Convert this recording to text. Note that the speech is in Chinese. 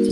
嗯，